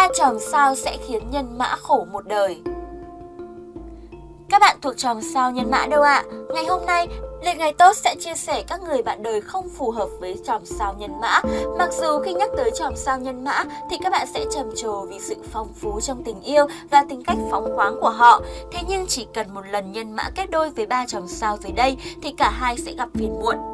ba chòm sao sẽ khiến nhân mã khổ một đời. Các bạn thuộc chòm sao nhân mã đâu ạ? À? Ngày hôm nay, Lịch ngày tốt sẽ chia sẻ các người bạn đời không phù hợp với chòm sao nhân mã. Mặc dù khi nhắc tới chòm sao nhân mã thì các bạn sẽ trầm trồ vì sự phong phú trong tình yêu và tính cách phóng khoáng của họ. Thế nhưng chỉ cần một lần nhân mã kết đôi với ba chòm sao dưới đây thì cả hai sẽ gặp phiền muộn.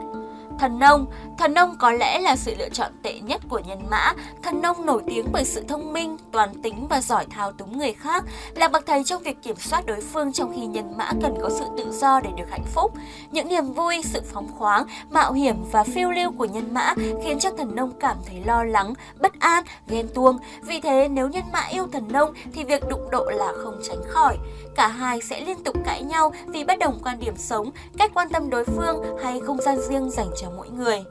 Thần nông Thần nông có lẽ là sự lựa chọn tệ nhất của nhân mã. Thần nông nổi tiếng bởi sự thông minh, toàn tính và giỏi thao túng người khác, là bậc thầy trong việc kiểm soát đối phương trong khi nhân mã cần có sự tự do để được hạnh phúc. Những niềm vui, sự phóng khoáng, mạo hiểm và phiêu lưu của nhân mã khiến cho thần nông cảm thấy lo lắng, bất an, ghen tuông. Vì thế nếu nhân mã yêu thần nông thì việc đụng độ là không tránh khỏi. Cả hai sẽ liên tục cãi nhau vì bất đồng quan điểm sống, cách quan tâm đối phương hay không gian riêng dành cho mỗi người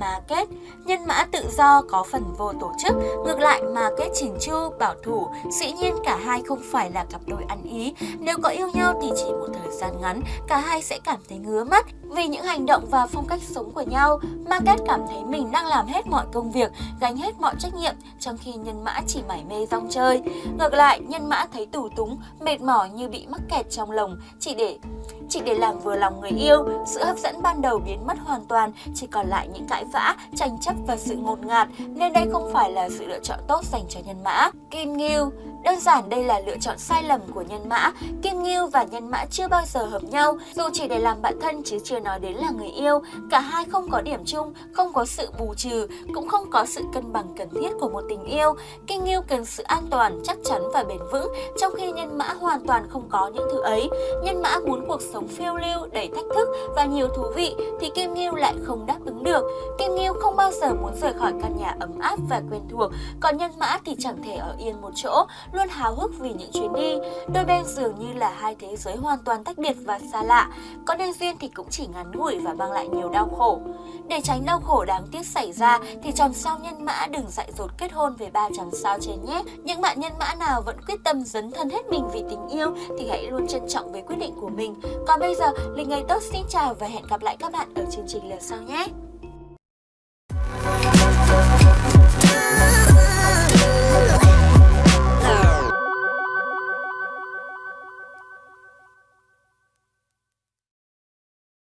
mà kết, nhân mã tự do có phần vô tổ chức, ngược lại mà kết chỉnh chu, bảo thủ, dĩ nhiên cả hai không phải là cặp đôi ăn ý. Nếu có yêu nhau thì chỉ một thời gian ngắn, cả hai sẽ cảm thấy ngứa mắt vì những hành động và phong cách sống của nhau. Mà kết cảm thấy mình đang làm hết mọi công việc, gánh hết mọi trách nhiệm, trong khi nhân mã chỉ mải mê rong chơi. Ngược lại, nhân mã thấy tù túng, mệt mỏi như bị mắc kẹt trong lồng, chỉ để chỉ để làm vừa lòng người yêu, sự hấp dẫn ban đầu biến mất hoàn toàn, chỉ còn lại những cãi vã, tranh chấp và sự ngột ngạt, nên đây không phải là sự lựa chọn tốt dành cho nhân mã. Kim ngưu Đơn giản đây là lựa chọn sai lầm của nhân mã. Kim ngưu và nhân mã chưa bao giờ hợp nhau, dù chỉ để làm bạn thân chứ chưa nói đến là người yêu. Cả hai không có điểm chung, không có sự bù trừ, cũng không có sự cân bằng cần thiết của một tình yêu. Kim ngưu cần sự an toàn, chắc chắn và bền vững, trong khi nhân mã hoàn toàn không có những thứ ấy. Nhân mã muốn cuộc sống phiêu lưu, đầy thách thức và nhiều thú vị thì Kim ngưu lại không đáp ứng được. Kim ngưu không bao giờ muốn rời khỏi căn nhà ấm áp và quen thuộc, còn nhân mã thì chẳng thể ở yên một chỗ, luôn háo hức vì những chuyến đi. Đôi bên dường như là hai thế giới hoàn toàn tách biệt và xa lạ. Có nên duyên thì cũng chỉ ngắn ngủi và mang lại nhiều đau khổ. Để tránh đau khổ đáng tiếc xảy ra thì chòm sao nhân mã đừng dại dột kết hôn với ba chòm sao trên nhé. Những bạn nhân mã nào vẫn quyết tâm dấn thân hết mình vì tình yêu thì hãy luôn trân trọng với quyết định của mình. Còn bây giờ, Linh Ngày Tốt xin chào và hẹn gặp lại các bạn ở chương trình lần sau nhé.